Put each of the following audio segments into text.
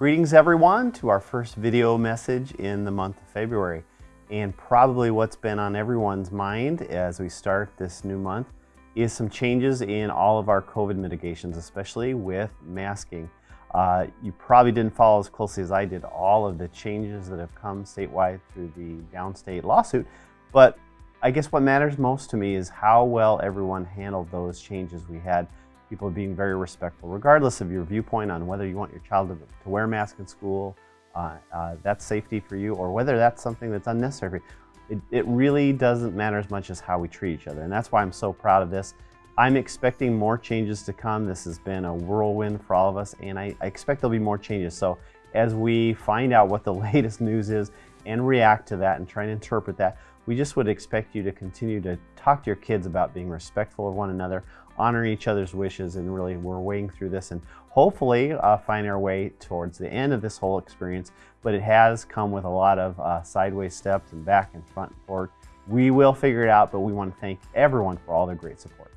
Greetings everyone to our first video message in the month of February. And probably what's been on everyone's mind as we start this new month is some changes in all of our COVID mitigations, especially with masking. Uh, you probably didn't follow as closely as I did all of the changes that have come statewide through the downstate lawsuit, but I guess what matters most to me is how well everyone handled those changes we had people being very respectful, regardless of your viewpoint on whether you want your child to, to wear a mask in school, uh, uh, that's safety for you, or whether that's something that's unnecessary. It, it really doesn't matter as much as how we treat each other. And that's why I'm so proud of this. I'm expecting more changes to come. This has been a whirlwind for all of us, and I, I expect there'll be more changes. So as we find out what the latest news is and react to that and try and interpret that, we just would expect you to continue to talk to your kids about being respectful of one another, honoring each other's wishes, and really we're weighing through this and hopefully uh, find our way towards the end of this whole experience. But it has come with a lot of uh, sideways steps and back and front and forward. We will figure it out, but we want to thank everyone for all their great support.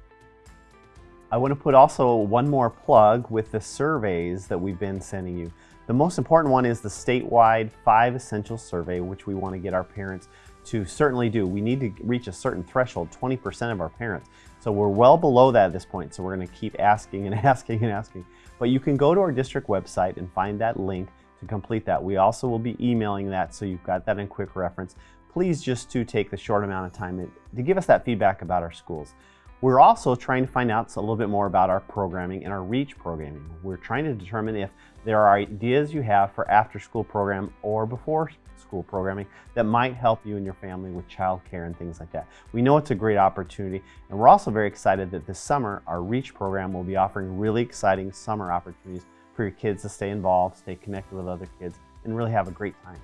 I want to put also one more plug with the surveys that we've been sending you. The most important one is the statewide five essential survey, which we want to get our parents to certainly do. We need to reach a certain threshold, 20% of our parents. So we're well below that at this point, so we're going to keep asking and asking and asking. But you can go to our district website and find that link to complete that. We also will be emailing that, so you've got that in quick reference. Please just to take the short amount of time to give us that feedback about our schools. We're also trying to find out a little bit more about our programming and our REACH programming. We're trying to determine if there are ideas you have for after school program or before school programming that might help you and your family with childcare and things like that. We know it's a great opportunity and we're also very excited that this summer our REACH program will be offering really exciting summer opportunities for your kids to stay involved, stay connected with other kids, and really have a great time.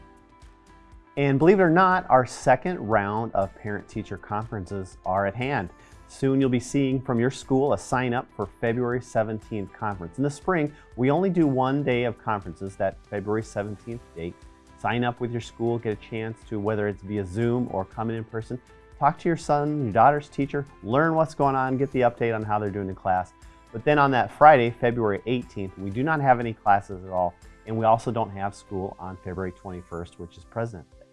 And believe it or not, our second round of parent-teacher conferences are at hand. Soon you'll be seeing from your school a sign up for February 17th conference. In the spring, we only do one day of conferences, that February 17th date. Sign up with your school, get a chance to, whether it's via Zoom or come in in person, talk to your son, your daughter's teacher, learn what's going on, get the update on how they're doing in class. But then on that Friday, February 18th, we do not have any classes at all, and we also don't have school on February 21st, which is President's Day.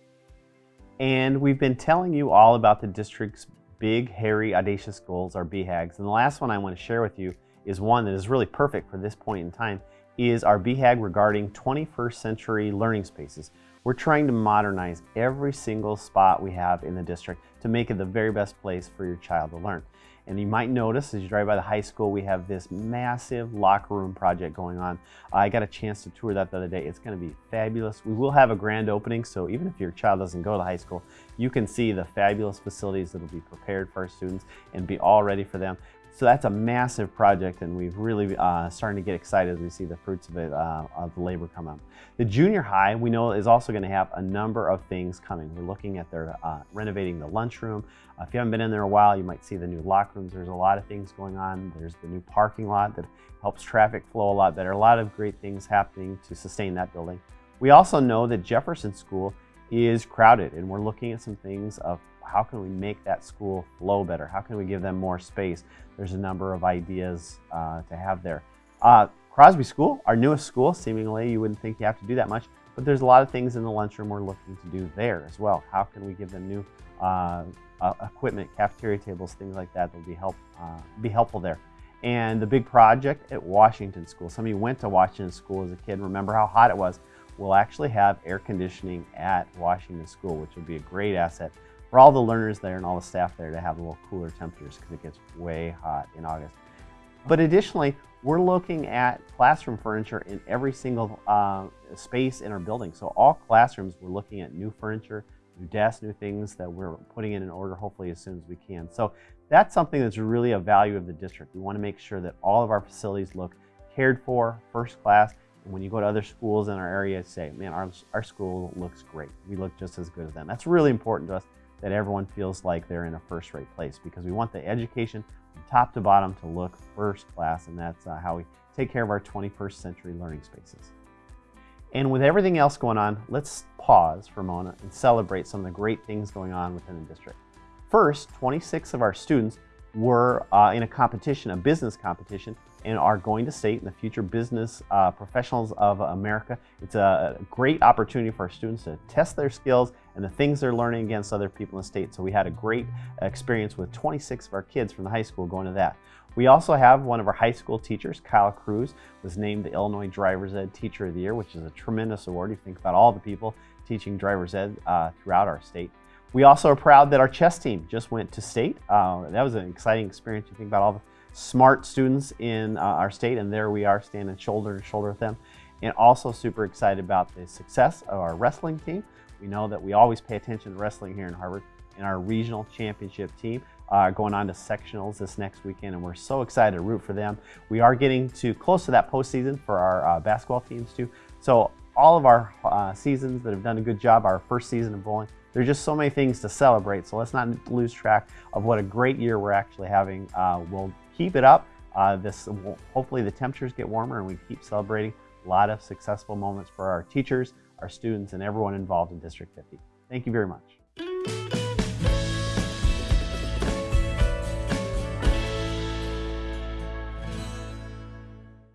And we've been telling you all about the district's big, hairy, audacious goals, our BHAGs. And the last one I want to share with you is one that is really perfect for this point in time, is our BHAG regarding 21st century learning spaces. We're trying to modernize every single spot we have in the district to make it the very best place for your child to learn. And you might notice as you drive by the high school, we have this massive locker room project going on. I got a chance to tour that the other day. It's gonna be fabulous. We will have a grand opening, so even if your child doesn't go to high school, you can see the fabulous facilities that will be prepared for our students and be all ready for them. So that's a massive project and we've really uh, starting to get excited as we see the fruits of it, uh, of the labor come up. The junior high, we know is also gonna have a number of things coming. We're looking at their uh, renovating the lunchroom. Uh, if you haven't been in there a while, you might see the new locker rooms. There's a lot of things going on. There's the new parking lot that helps traffic flow a lot better. A lot of great things happening to sustain that building. We also know that Jefferson School is crowded and we're looking at some things of how can we make that school flow better? How can we give them more space? There's a number of ideas uh, to have there. Uh, Crosby School, our newest school, seemingly you wouldn't think you have to do that much, but there's a lot of things in the lunchroom we're looking to do there as well. How can we give them new uh, uh equipment, cafeteria tables, things like that that will be, help, uh, be helpful there. And the big project at Washington School. Some of you went to Washington School as a kid, remember how hot it was. We'll actually have air conditioning at Washington School, which will be a great asset for all the learners there and all the staff there to have a little cooler temperatures because it gets way hot in August. But additionally, we're looking at classroom furniture in every single uh, space in our building. So all classrooms, we're looking at new furniture, new desks, new things that we're putting in an order hopefully as soon as we can. So that's something that's really a value of the district. We want to make sure that all of our facilities look cared for, first class, and when you go to other schools in our area, say, man, our, our school looks great. We look just as good as them. That's really important to us that everyone feels like they're in a first-rate place because we want the education from top to bottom to look first class, and that's uh, how we take care of our 21st century learning spaces. And with everything else going on, let's pause for a moment and celebrate some of the great things going on within the district. First, 26 of our students were uh, in a competition, a business competition, and are going to state in the future business uh, professionals of America. It's a great opportunity for our students to test their skills and the things they're learning against other people in the state. So we had a great experience with 26 of our kids from the high school going to that. We also have one of our high school teachers, Kyle Cruz, was named the Illinois Driver's Ed Teacher of the Year, which is a tremendous award. You think about all the people teaching driver's ed uh, throughout our state. We also are proud that our chess team just went to state. Uh, that was an exciting experience. You think about all the smart students in uh, our state, and there we are standing shoulder to shoulder with them. And also super excited about the success of our wrestling team. We know that we always pay attention to wrestling here in Harvard and our regional championship team uh, going on to sectionals this next weekend, and we're so excited to root for them. We are getting to close to that postseason for our uh, basketball teams too. So all of our uh, seasons that have done a good job, our first season of bowling, there's just so many things to celebrate. So let's not lose track of what a great year we're actually having. Uh, we'll keep it up. Uh, this Hopefully the temperatures get warmer and we keep celebrating a lot of successful moments for our teachers, our students, and everyone involved in District 50. Thank you very much.